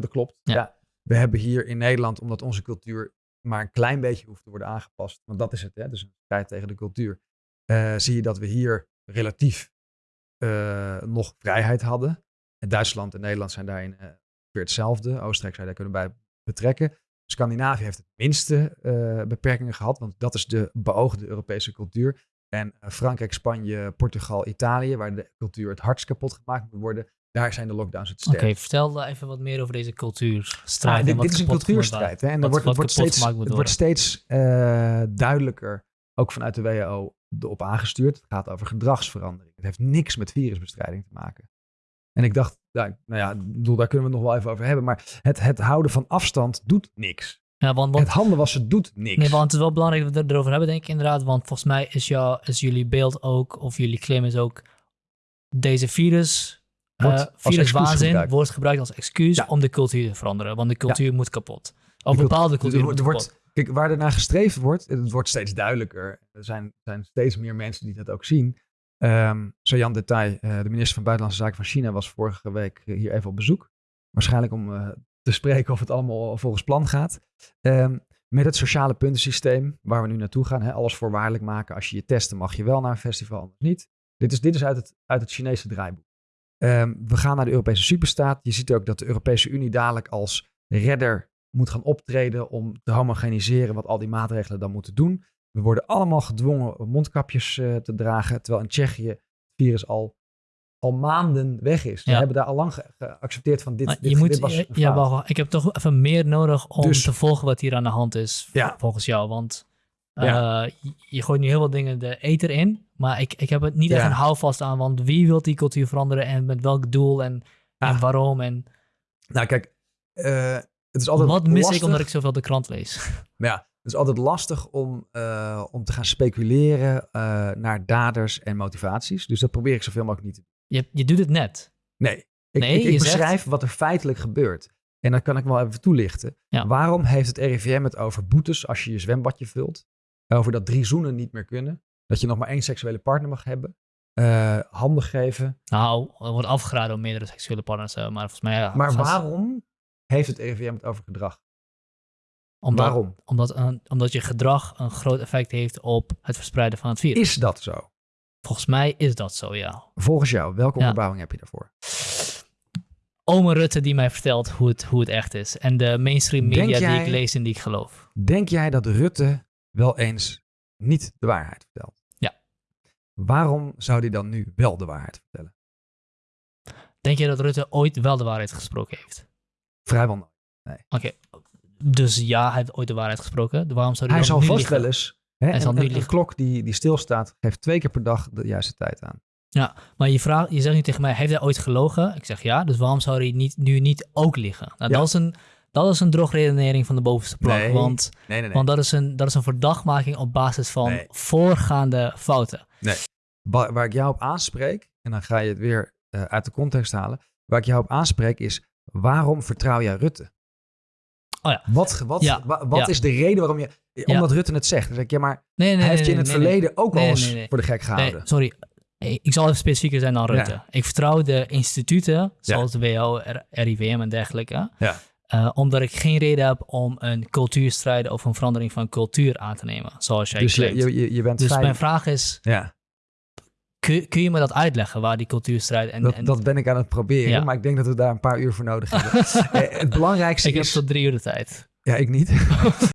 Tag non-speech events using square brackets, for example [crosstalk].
dat klopt. Ja. We hebben hier in Nederland, omdat onze cultuur maar een klein beetje hoeft te worden aangepast, want dat is het, hè, dus een strijd tegen de cultuur, eh, zie je dat we hier relatief eh, nog vrijheid hadden. En Duitsland en Nederland zijn daarin eh weer hetzelfde. Oostenrijk zou je daar kunnen bij betrekken. Scandinavië heeft het minste beperkingen gehad, want dat is de beoogde Europese cultuur. En Frankrijk, Spanje, Portugal, Italië, waar de cultuur het hardst kapot gemaakt moet worden, daar zijn de lockdowns het Oké, sterkst. vertel even wat meer over deze cultuurstrijd. Ah, dit, is een cultuurstrijd. Hè? En er wordt, het wordt steeds, het wordt steeds eh, duidelijker, ook vanuit de WHO, erop aangestuurd. Het gaat over gedragsverandering. Het heeft niks met virusbestrijding te maken. En ik dacht, nou ja, bedoel, daar kunnen we het nog wel even over hebben. Maar het, het houden van afstand doet niks. Ja, want, want, Het handen wassen doet niks. nee, want het is wel belangrijk dat we het erover hebben, denk ik inderdaad. Want volgens mij is, jou, is jullie beeld ook, of jullie claim is ook, deze virus, Wordt eh viruswaanzin gebruikt. wordt gebruikt als excuus Ja. om de cultuur te veranderen. Want de cultuur moet kapot. Of De bepaalde cult- cultuur moet wordt- kapot. Kijk, waar er naar gestreefd wordt, het wordt steeds duidelijker. Er zijn, zijn steeds meer mensen die dat ook zien. Ehm Jan Detail, eh, de minister van Buitenlandse Zaken van China, was vorige week eh, hier even op bezoek. Waarschijnlijk om te spreken of het allemaal volgens plan gaat. Ehm, met het sociale puntensysteem waar we nu naartoe gaan. Hè, alles voorwaardelijk maken. Als je je testen mag je wel naar een festival, anders niet. Dit is, dit is uit, het, uit het Chinese draaiboek. Ehm, we gaan naar de Europese superstaat. Je ziet ook dat de Europese Unie dadelijk als redder moet gaan optreden om te homogeniseren wat al die maatregelen dan moeten doen. We worden allemaal gedwongen om mondkapjes eh, te dragen, terwijl in Tsjechië het virus al, al maanden weg is. Ze Ja. hebben daar al lang ge- geaccepteerd van dit, Maar dit, je moet, dit was ja, een ja, wacht, ik heb toch even meer nodig om Dus- te volgen wat hier aan de hand is, Ja. volgens jou. Want Ja. je, je gooit nu heel wat dingen de ether in, maar ik, ik heb het niet echt een houvast aan, want wie wil die cultuur veranderen en met welk doel en, en Ah. waarom en Nou kijk, eh, het is altijd wat mis lastig. ik omdat ik zoveel de krant lees. Maar [laughs] ja, het is altijd lastig om, eh, om te gaan speculeren eh, naar daders en motivaties. Dus dat probeer ik zoveel mogelijk niet te doen. Je, je doet het net. Nee, ik, Nee, ik, ik je zegt- beschrijf wat er feitelijk gebeurt. En dat kan ik wel even toelichten. Ja. Waarom heeft het RIVM het over boetes als je je zwembadje vult? Over dat drie zoenen niet meer kunnen. Dat je nog maar één seksuele partner mag hebben. eh, handen geven. Nou, er wordt afgeraden om meerdere seksuele partners te hebben, maar volgens mij... Ja, Maar vast- waarom heeft het RIVM het over gedrag? Omdat, waarom? Omdat, een- omdat je gedrag een groot effect heeft op het verspreiden van het virus. Is dat zo? Volgens mij is dat zo, ja. Volgens jou, welke Ja. onderbouwing heb je daarvoor? Ome Rutte die mij vertelt hoe het, hoe het echt is. En de mainstream media die ik lees en die ik geloof. Denk jij dat Rutte wel eens niet de waarheid vertelt? Ja. Waarom zou hij dan nu wel de waarheid vertellen? Denk je dat Rutte ooit wel de waarheid gesproken heeft? Vrijwel nooit. Oké, dus ja, hij heeft ooit de waarheid gesproken. Waarom zou hij, Hij dan zal nu vast wel eens. Hè, Hij zal nu liegen. klok die, die stilstaat, geeft twee keer per dag de juiste tijd aan. Maar je, vraagt, je zegt nu tegen mij, heeft hij ooit gelogen? Ik zeg ja, dus waarom zou hij niet, nu niet ook liegen? Nou, Ja. dat, is een, dat is een drogredenering van de bovenste plank. Nee. Want, Nee, nee, want dat, is een, dat is een verdachtmaking op basis van Nee. voorgaande fouten. Waar, waar ik jou op aanspreek, en dan ga je het weer eh, uit de context halen. Waar ik jou op aanspreek is, waarom vertrouw jij Rutte? Oh ja. Wat, wat, Ja, wa- wat ja. is de reden waarom je... Omdat Rutte het zegt. Dan zeg ik, ja, maar Nee, nee, hij heeft nee, je in het nee, nee, verleden ook Nee, al eens nee, nee. voor de gek Nee, gehouden. sorry. Eh, Ik zal even specifieker zijn dan Rutte. Ik vertrouw de instituten, zoals de WHO, R- RIVM en dergelijke. Ja. Eh, omdat ik geen reden heb om een cultuurstrijd of een verandering van cultuur aan te nemen, zoals jij dus je, claimt. je, je, je bent dus mijn vraag is, Ja, kun, kun je me dat uitleggen, waar die cultuurstrijd... En, dat, en, dat ben ik aan het proberen. Ja. Maar ik denk dat we daar een paar uur voor nodig hebben. [laughs] Eh, het belangrijkste ik heb is... tot drie uur de tijd. Ja, ik niet. [laughs]